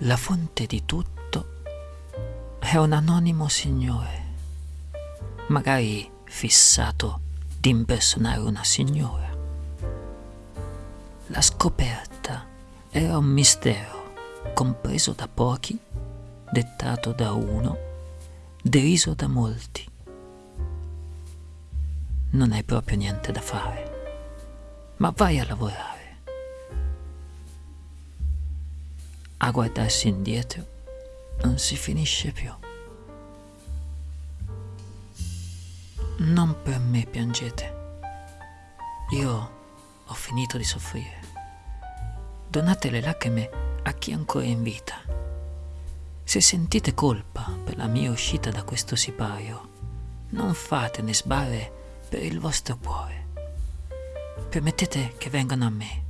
La fonte di tutto è un anonimo signore, magari fissato di impersonare una signora. La scoperta era un mistero compreso da pochi, dettato da uno, deriso da molti. Non hai proprio niente da fare, ma vai a lavorare. A guardarsi indietro non si finisce più. Non per me piangete. Io ho finito di soffrire. Donate le lacrime a chi è ancora in vita. Se sentite colpa per la mia uscita da questo sipario, non fatene sbarre per il vostro cuore. Permettete che vengano a me.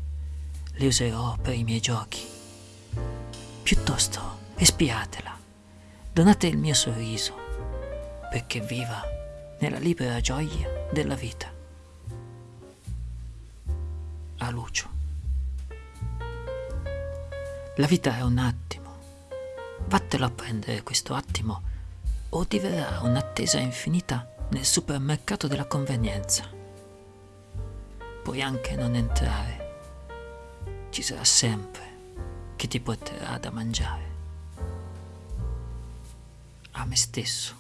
Le userò per i miei giochi. Piuttosto espiatela. Donate il mio sorriso perché viva nella libera gioia della vita. A Lucio. La vita è un attimo. Vattelo a prendere questo attimo o diverrà un'attesa infinita nel supermercato della convenienza. Puoi anche non entrare. Ci sarà sempre chi ti porterà da mangiare. A me stesso.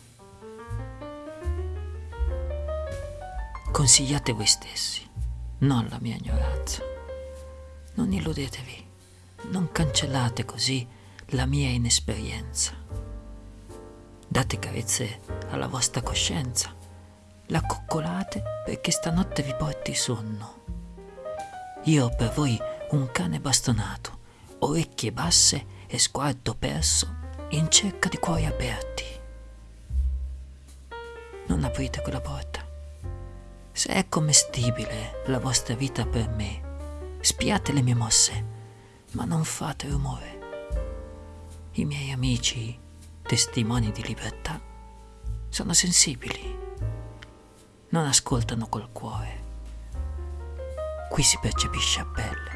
Consigliate voi stessi, non la mia ignoranza. Non illudetevi, non cancellate così la mia inesperienza. Date carezze alla vostra coscienza, la coccolate perché stanotte vi porti sonno. Io ho per voi un cane bastonato, orecchie basse e sguardo perso in cerca di cuori aperti. Non aprite quella porta. Se è commestibile la vostra vita per me, spiate le mie mosse, ma non fate rumore. I miei amici, testimoni di libertà, sono sensibili. Non ascoltano col cuore. Qui si percepisce a pelle.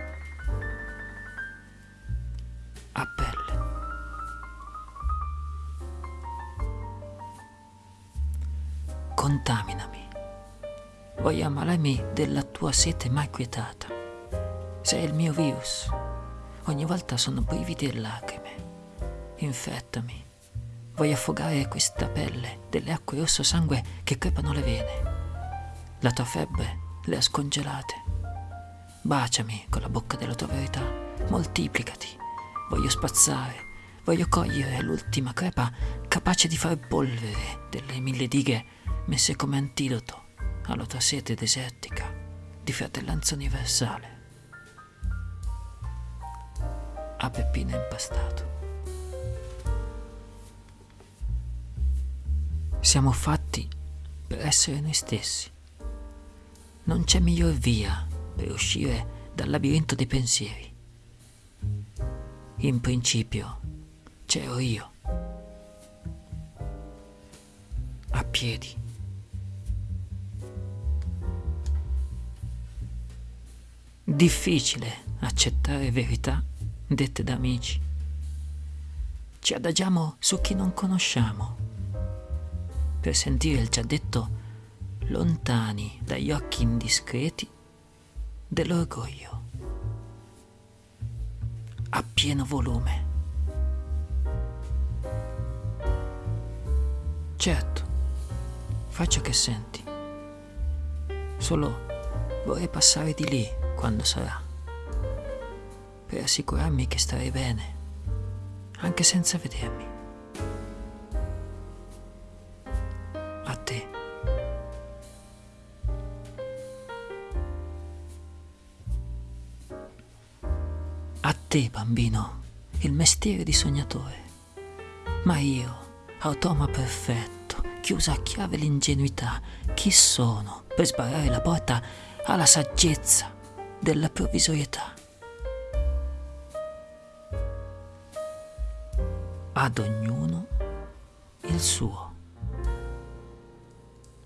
Contaminami. Voglio ammalarmi della tua sete mai quietata. Sei il mio virus. Ogni volta sono brividi e lacrime. Infettami. Voglio affogare questa pelle delle acque rosso sangue che crepano le vene. La tua febbre le ha scongelate. Baciami con la bocca della tua verità. Moltiplicati. Voglio spazzare. Voglio cogliere l'ultima crepa capace di far polvere delle mille dighe messe come antidoto alla tua sete desertica di fratellanza universale. A Peppino impastato. Siamo fatti per essere noi stessi. Non c'è miglior via per uscire dal labirinto dei pensieri. In principio c'ero io, a piedi. Difficile accettare verità dette da amici. Ci adagiamo su chi non conosciamo per sentire il già detto lontani dagli occhi indiscreti dell'orgoglio a pieno volume. Certo, faccio che senti. Solo vorrei passare di lì quando sarà, per assicurarmi che starei bene, anche senza vedermi. A te. A te, bambino, il mestiere di sognatore. Ma io, automa perfetto, chiusa a chiave l'ingenuità, chi sono per sbarrare la porta alla saggezza della provvisorietà? Ad ognuno il suo.